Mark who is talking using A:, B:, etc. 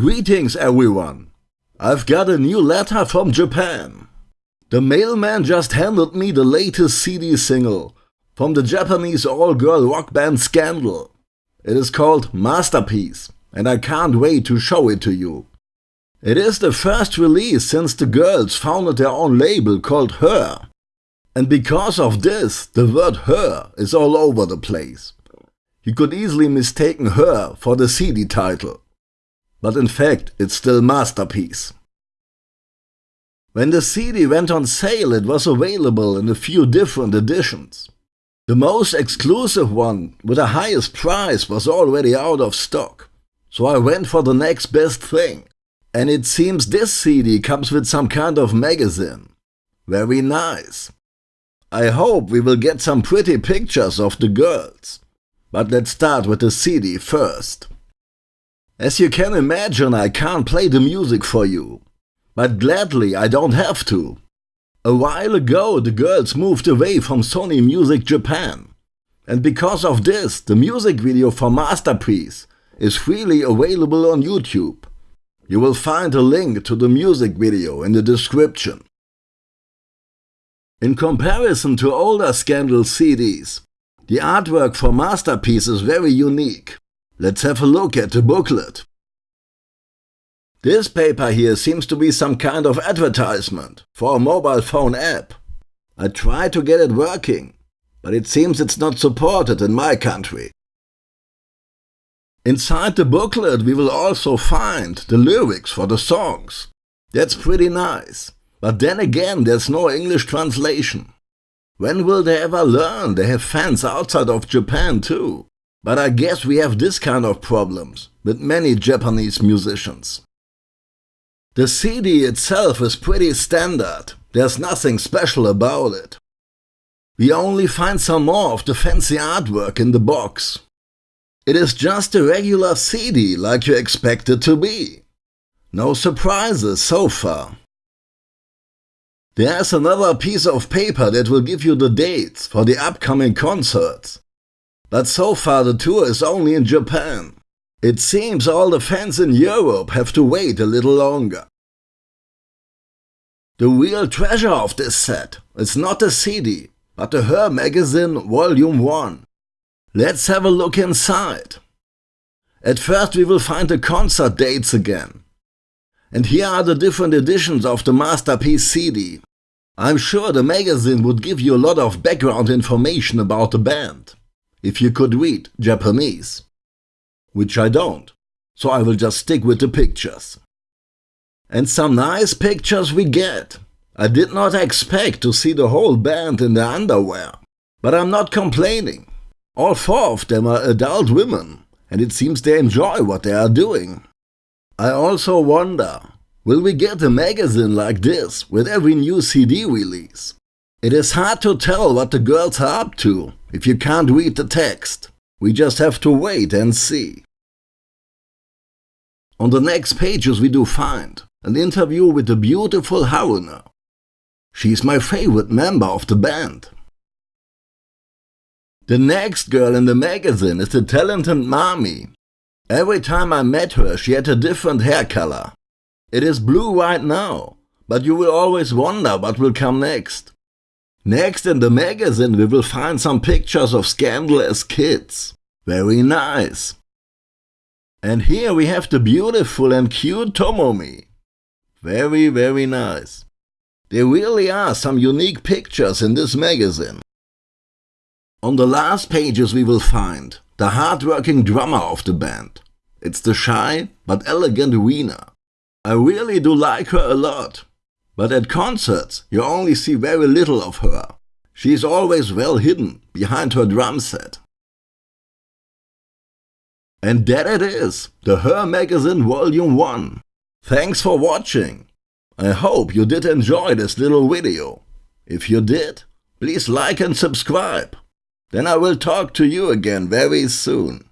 A: Greetings everyone! I've got a new letter from Japan. The mailman just handed me the latest CD single from the Japanese all-girl rock band Scandal. It is called Masterpiece and I can't wait to show it to you. It is the first release since the girls founded their own label called Her. And because of this, the word Her is all over the place. You could easily mistaken Her for the CD title but in fact it's still masterpiece. When the CD went on sale it was available in a few different editions. The most exclusive one with the highest price was already out of stock, so I went for the next best thing. And it seems this CD comes with some kind of magazine. Very nice. I hope we will get some pretty pictures of the girls. But let's start with the CD first. As you can imagine, I can't play the music for you. But gladly, I don't have to. A while ago, the girls moved away from Sony Music Japan. And because of this, the music video for Masterpiece is freely available on YouTube. You will find a link to the music video in the description. In comparison to older Scandal CDs, the artwork for Masterpiece is very unique. Let's have a look at the booklet. This paper here seems to be some kind of advertisement for a mobile phone app. I tried to get it working, but it seems it's not supported in my country. Inside the booklet we will also find the lyrics for the songs. That's pretty nice. But then again there's no English translation. When will they ever learn they have fans outside of Japan too? But I guess we have this kind of problems with many Japanese musicians. The CD itself is pretty standard, there's nothing special about it. We only find some more of the fancy artwork in the box. It is just a regular CD like you expect it to be. No surprises so far. There's another piece of paper that will give you the dates for the upcoming concerts. But so far the tour is only in Japan. It seems all the fans in Europe have to wait a little longer. The real treasure of this set is not the CD, but the Her Magazine Volume 1. Let's have a look inside. At first we will find the concert dates again. And here are the different editions of the Masterpiece CD. I'm sure the magazine would give you a lot of background information about the band if you could read Japanese. Which I don't, so I will just stick with the pictures. And some nice pictures we get. I did not expect to see the whole band in their underwear. But I'm not complaining. All four of them are adult women, and it seems they enjoy what they are doing. I also wonder, will we get a magazine like this with every new CD release? It is hard to tell what the girls are up to if you can't read the text. We just have to wait and see. On the next pages we do find an interview with the beautiful Haruna. She is my favorite member of the band. The next girl in the magazine is the talented Mami. Every time I met her she had a different hair color. It is blue right now, but you will always wonder what will come next. Next in the magazine we will find some pictures of Scandal as kids. Very nice. And here we have the beautiful and cute Tomomi. Very, very nice. There really are some unique pictures in this magazine. On the last pages we will find the hard-working drummer of the band. It's the shy but elegant Rina. I really do like her a lot. But at concerts, you only see very little of her. She is always well hidden behind her drum set. And that it is, the Her Magazine Volume 1. Thanks for watching. I hope you did enjoy this little video. If you did, please like and subscribe. Then I will talk to you again very soon.